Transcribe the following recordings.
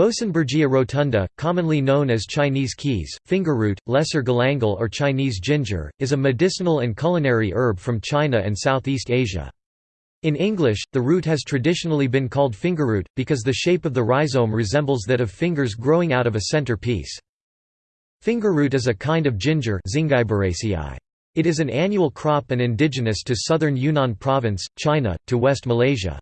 Boesenbergia rotunda, commonly known as Chinese keys, fingerroot, lesser galangal or Chinese ginger, is a medicinal and culinary herb from China and Southeast Asia. In English, the root has traditionally been called fingerroot, because the shape of the rhizome resembles that of fingers growing out of a center piece. Fingerroot is a kind of ginger It is an annual crop and indigenous to southern Yunnan province, China, to West Malaysia.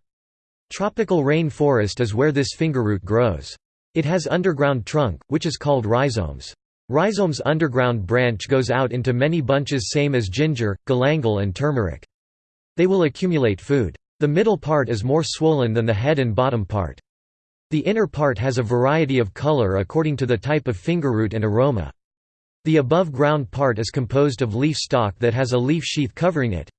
Tropical rain forest is where this fingerroot grows. It has underground trunk, which is called rhizomes. Rhizome's underground branch goes out into many bunches same as ginger, galangal and turmeric. They will accumulate food. The middle part is more swollen than the head and bottom part. The inner part has a variety of color according to the type of fingerroot and aroma. The above ground part is composed of leaf stalk that has a leaf sheath covering it.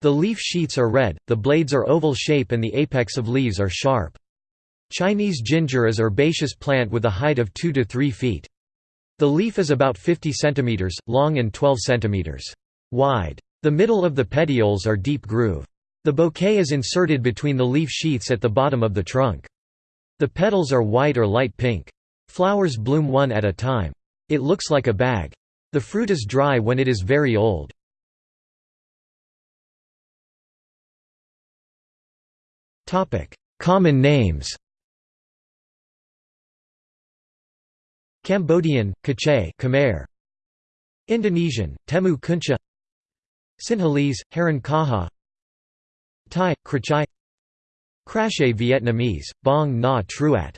The leaf sheaths are red, the blades are oval shape and the apex of leaves are sharp. Chinese ginger is herbaceous plant with a height of 2 to 3 feet. The leaf is about 50 cm, long and 12 cm wide. The middle of the petioles are deep groove. The bouquet is inserted between the leaf sheaths at the bottom of the trunk. The petals are white or light pink. Flowers bloom one at a time. It looks like a bag. The fruit is dry when it is very old. Common names. Cambodian, Kachay Khmer. Indonesian, Temu Kuncha Sinhalese, Haran Kaha Thai, Krachai Krashe Vietnamese, Bong Na Truat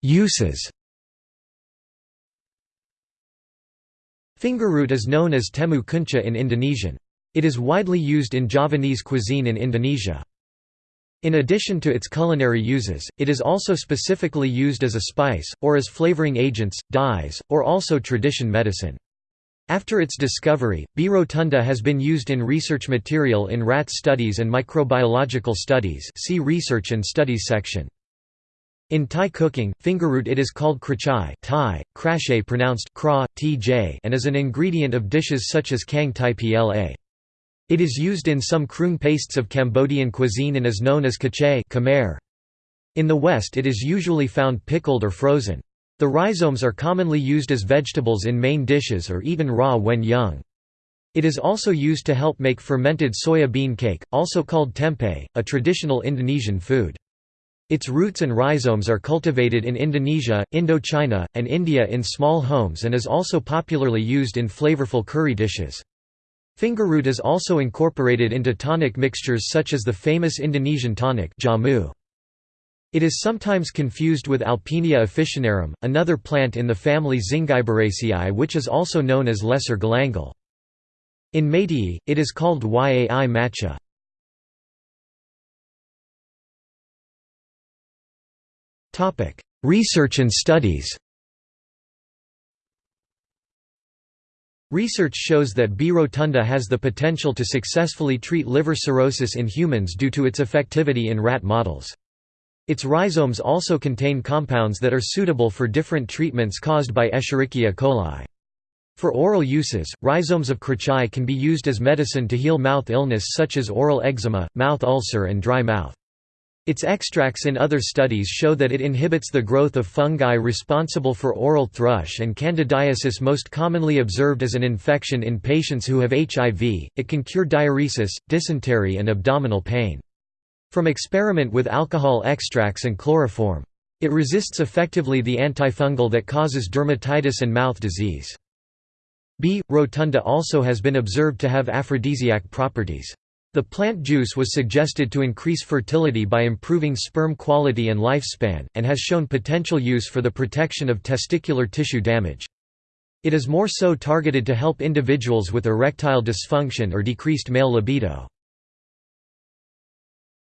Uses Fingerroot is known as temu kuncha in Indonesian. It is widely used in Javanese cuisine in Indonesia. In addition to its culinary uses, it is also specifically used as a spice, or as flavoring agents, dyes, or also tradition medicine. After its discovery, B. rotunda has been used in research material in rat studies and microbiological studies see Research and Studies section. In Thai cooking, fingerroot it is called krachai Thai, krashe pronounced kra, tj and is an ingredient of dishes such as kaeng tai pla. It is used in some kroeung pastes of Cambodian cuisine and is known as kachay Khmer. In the West it is usually found pickled or frozen. The rhizomes are commonly used as vegetables in main dishes or even raw when young. It is also used to help make fermented soya bean cake, also called tempeh, a traditional Indonesian food. Its roots and rhizomes are cultivated in Indonesia, Indochina, and India in small homes and is also popularly used in flavorful curry dishes. Fingerroot is also incorporated into tonic mixtures such as the famous Indonesian tonic jamu. It is sometimes confused with Alpinia officinarum, another plant in the family Zingiberaceae which is also known as lesser galangal. In Meitei, it is called yai matcha. Research and studies Research shows that B. rotunda has the potential to successfully treat liver cirrhosis in humans due to its effectivity in rat models. Its rhizomes also contain compounds that are suitable for different treatments caused by Escherichia coli. For oral uses, rhizomes of krachai can be used as medicine to heal mouth illness such as oral eczema, mouth ulcer and dry mouth. Its extracts in other studies show that it inhibits the growth of fungi responsible for oral thrush and candidiasis most commonly observed as an infection in patients who have HIV. It can cure diuresis, dysentery and abdominal pain. From experiment with alcohol extracts and chloroform. It resists effectively the antifungal that causes dermatitis and mouth disease. B. rotunda also has been observed to have aphrodisiac properties. The plant juice was suggested to increase fertility by improving sperm quality and lifespan, and has shown potential use for the protection of testicular tissue damage. It is more so targeted to help individuals with erectile dysfunction or decreased male libido.